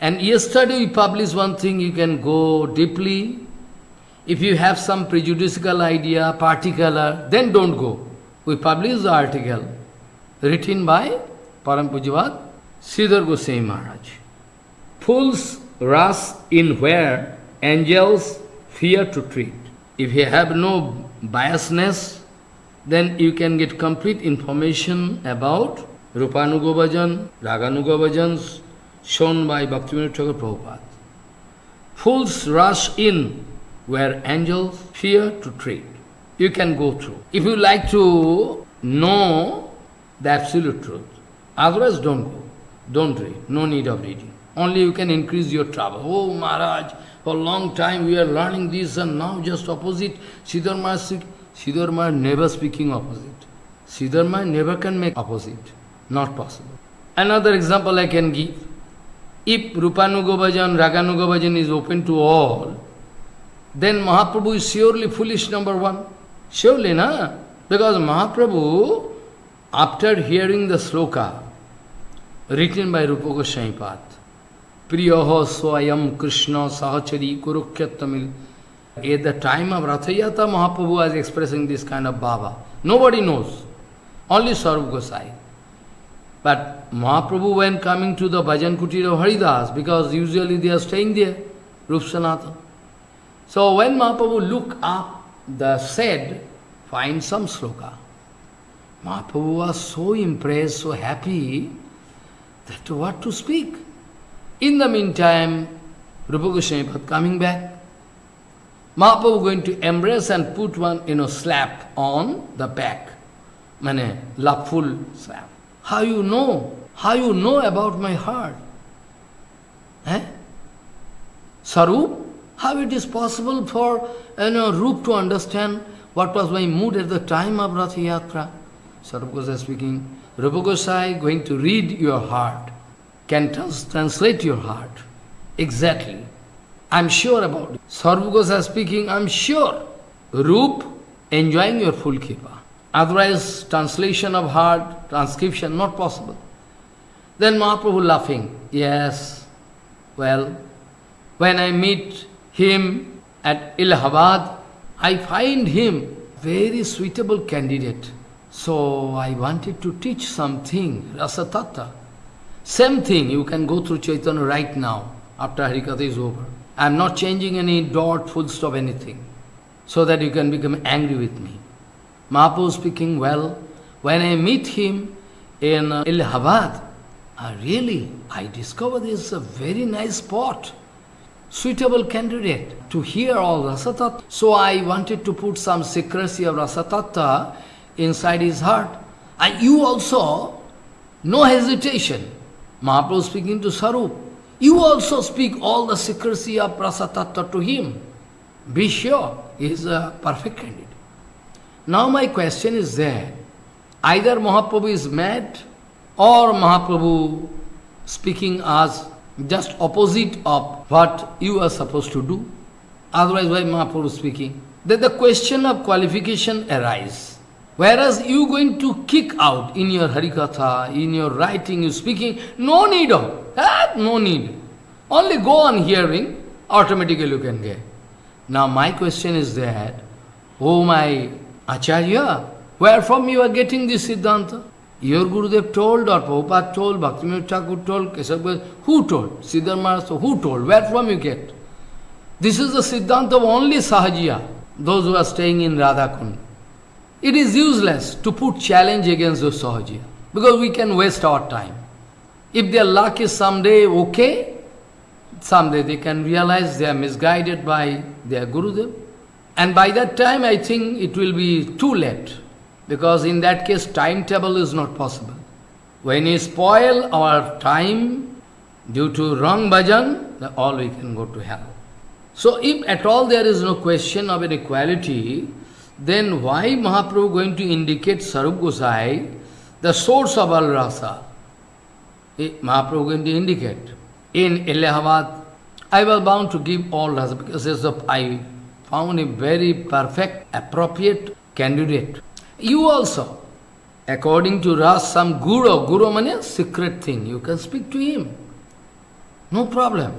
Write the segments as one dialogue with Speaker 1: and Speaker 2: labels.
Speaker 1: And yesterday we published one thing, you can go deeply. If you have some prejudicial idea, particular, then don't go. We published the article written by Param Pujavat Sridhar Goswami Maharaj. Fools rush in where angels fear to treat. If you have no biasness, then you can get complete information about Rupanuga Bhajan, Raganuga Bhajans shown by Bhaktivinoda Thakur Prabhupada. Fools rush in where angels fear to tread. You can go through. If you like to know the absolute truth, otherwise don't go. Don't read. No need of reading. Only you can increase your trouble. Oh Maharaj, for a long time we are learning this and now just opposite. Sridhar Maharaj, Siddhar Maharaj never speaking opposite. Siddhar Maharaj never can make opposite. Not possible. Another example I can give. If Rupanuga Bhajan, Raganuga Bhajan is open to all, then Mahaprabhu is surely foolish number one. Surely, na? Because Mahaprabhu, after hearing the sloka written by Rupa Goswami Pad, Priyaho Swayam Krishna Sahachari Kurukyatamil, at the time of Rathayatra, Mahaprabhu was expressing this kind of bhava. Nobody knows. Only Sarup Gosai. But Mahaprabhu when coming to the Bhajan Kutir of Haridas, because usually they are staying there, Rup Sanatana. So when Mahaprabhu look up the said, find some sloka. Mahaprabhu was so impressed, so happy, that what to speak. In the meantime, Rupa Goswami coming back. Mahaprabhu going to embrace and put one, you know, slap on the back. Mane, loveful slap. How you know? How you know about my heart? Eh? Sarup? How it is possible for you know, Rup to understand what was my mood at the time of Rath Yatra? Sarup Gosai speaking, Rupa Gosai going to read your heart, can trans translate your heart. Exactly. I'm sure about it. Sarup Gosai speaking, I'm sure. Rup enjoying your full kripa. Otherwise, translation of heart, transcription, not possible. Then Mahaprabhu laughing, yes, well, when I meet him at Allahabad, I find him very suitable candidate. So I wanted to teach something, Rasatattva. Same thing, you can go through Chaitanya right now, after Harikatha is over. I am not changing any dot, full stop, anything, so that you can become angry with me. Mahaprabhu speaking well. When I meet him in uh, Allahabad, uh, really, I discover this is a very nice spot, suitable candidate to hear all Rasatattva. So I wanted to put some secrecy of Rasatattva inside his heart. And you also, no hesitation. Mahaprabhu speaking to Sarup, you also speak all the secrecy of Rasatattva to him. Be sure, he is a perfect candidate. Now my question is there, either Mahaprabhu is mad or Mahaprabhu speaking as just opposite of what you are supposed to do. Otherwise, why Mahaprabhu speaking? Then the question of qualification arise. Whereas you going to kick out in your Harikatha, in your writing, you speaking, no need of that, no need. Only go on hearing, automatically you can get. Now my question is that, oh my Acharya, where from you are getting this Siddhanta? Your Gurudev told, or Prabhupada told, Bhaktivinoda Thakur told, Keshav who told? Sridhar Maharaj, who told? Where from you get? This is the Siddhanta of only Sahajiya, those who are staying in Radhakund. It is useless to put challenge against those Sahajiya, because we can waste our time. If their luck is someday okay, someday they can realize they are misguided by their Gurudev. And by that time, I think it will be too late, because in that case, timetable is not possible. When we spoil our time due to wrong bhajan, all we can go to hell. So if at all there is no question of an equality, then why Mahaprabhu going to indicate Sarup Gosai, the source of all rasa? Eh, Mahaprabhu going to indicate. In Allahabad, I was bound to give all rasa because I found a very perfect, appropriate candidate. You also, according to Ras, some guru, guru means secret thing, you can speak to him. No problem.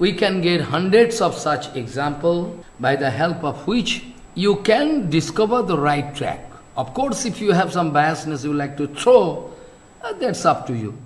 Speaker 1: We can get hundreds of such example by the help of which you can discover the right track. Of course, if you have some biasness you like to throw, uh, that's up to you.